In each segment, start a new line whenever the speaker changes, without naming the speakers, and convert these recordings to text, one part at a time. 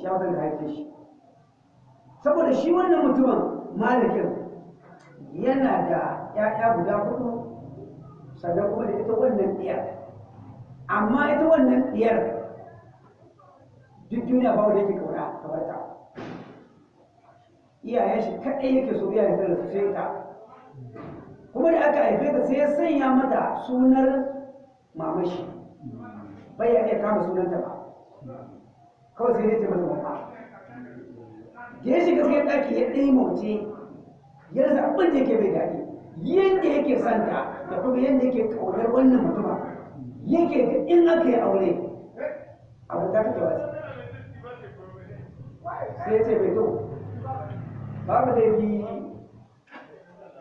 shi ya haife shi. Saboda shi wannan mutumin malikin yana da ‘ya'ya guda huɗu sannan kuma da ita wannan ɗiyar. Amma ita wannan ɗiyar duk duniya ba wanda yake ƙauna kamar ta. Iyayen shi kaɗai yake so iyayen sa da su sai ta. Kuma da aka haife ta sai ya sanya mata sunar mamashi bai ya iya kama sunanta ba. Kawai sai ya ce mata mama da ya shiga cikin ɗaki ya ɗaya mauce ya rasa abin da yake bai daɗi. Yadda yake santa da kuma yadda yake ƙaunar wannan mutuma yake ga in aka yi aure abu ta kake wasu sai ya ce bai to babu da yi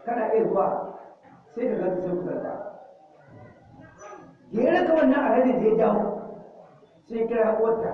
kana iya zuwa sai ka ganta sai kusanta ya raka wannan alhajin da ya dawo sai kira wata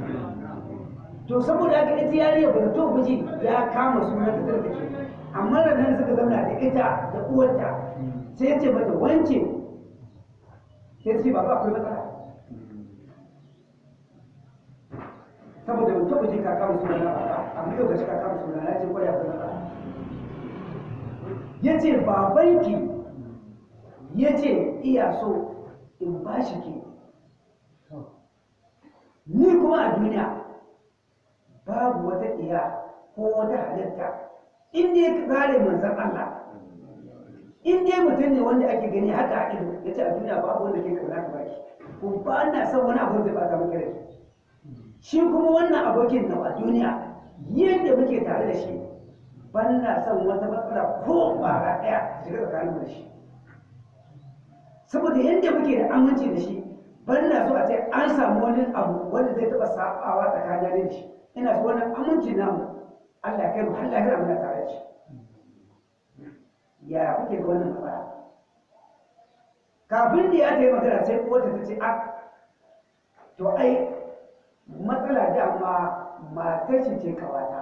to saboda haka ita yariya ba to miji ya kama sunan ta take. Amma nan suka zauna da ita da uwarta sai ya ce mata wance? Sai ce baba akwai matsala. Saboda ban taɓa ji ka kama suna na baba amma yau gashi ka kama suna na ce ƙwaya akwai matsala. Ya ce babanki ya ce iya so in ba shi ke. Ni kuma a duniya babu wata iya ko wata halitta. In dai ka kare manzan Allah in dai mutum ne wanda ake gani haka a ido ya ce a duniya babu wanda ke ƙauna ka baki. Ko ba na son wani abu zai bata maka rai shi. Kuma wannan abokin nan a duniya yadda muke tare da shi ban na son wata matsala ko bara ɗaya shiga tsakanin da shi. Saboda yadda muke da aminci da shi ban na so a ce an samu wani abu wanda zai taɓa sabawa tsakanin da shi. Ina so wannan aminci namu Allah ya kai mu har lahira muna tare shi. Ya kuke ga wannan matsala? Kafin da ya ta yi magana sai kowace ta ce a to ai matsala dama matar shi ce ƙawata.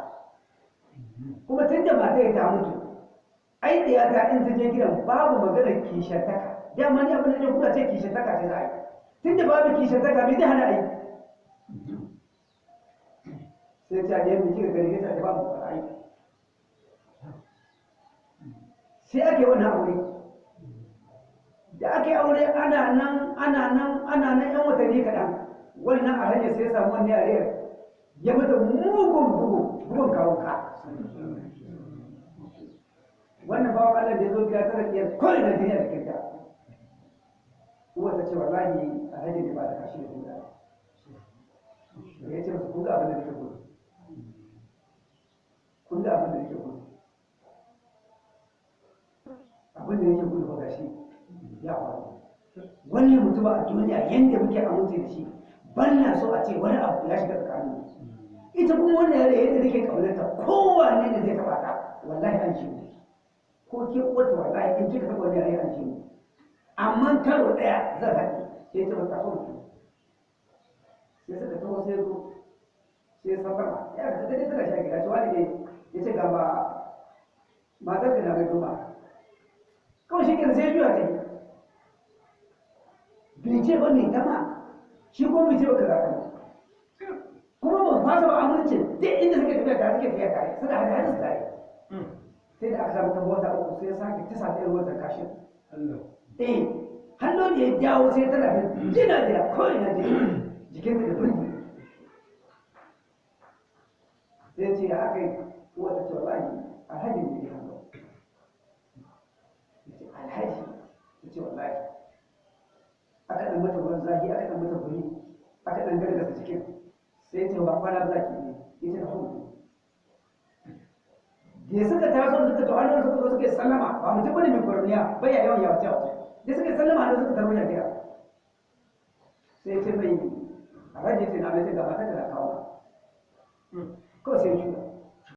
Kuma tun da matar ta mutu ai da ya ta in ta je gidan babu maganar kishantaka. Dama ni abin da ya kuka ce kishantaka ce za a yi. Tun da babu kishantaka bai zai hana a yi sai ta je mu kika gari ta ba mu fara aiki. Sai ake wannan aure da ake aure ana nan ana nan ana nan yan watanni kaɗan. Wannan a hanyar sai ya samu wani yare ya mata mugun bugu bugun kawo ka. Wannan bawan Allah da ya zo gida tara biyar kawai na duniya da kinta uwa ta ce wallahi a hanyar da ba da kashi da guda. Ya ce masu kun ga abin da nake gudu kun ga abin da nake gudu abin da yake gudu ba gashi ya faru wannan mutum a duniya yadda muke amince da shi. Ban na so a ce wani abu ya shiga tsakanin ita kuma wannan yare yadda take kaunarta kowanne da zai taba ta wallahi an ce ko ke uwarta wallahi in kika taba wani yare an ce amma karo ɗaya zan haɗe sai ta bata so sai suka taho sai zo sai safara ya ga dai tana shi gida ce wani ne? Ya ce ga ba matar da na mai duba kawai shi kenan sai ya juya ta yi bai ce ba mai tama shi ko bai ce ba kaza ta kuma ba fasa ba amincin duk inda suke tafiya tare suke tafiya tare. Suna hada su tare. Sai da aka samu ta wata uku sai ya sake ta irin wata kashin. Eh hannu da ya jawo sai tana da jina jina kawai na jina jikinta da birni sai ce ya aka yi wata ce wallahi alhaji ne ya hannu alhaji ya ce wallahi aka zafi aka ɗan mata guri aka ɗan cikin sai ce ba kwana za ki yi ita da huɗu da suka suka zo suka sallama ba mutum ba ne mai kwarniya bai ya yawan da suka sallama suka tarbo gida sai ce alhaji ce na mai ce gaba ta da kawo. Kawai sai juya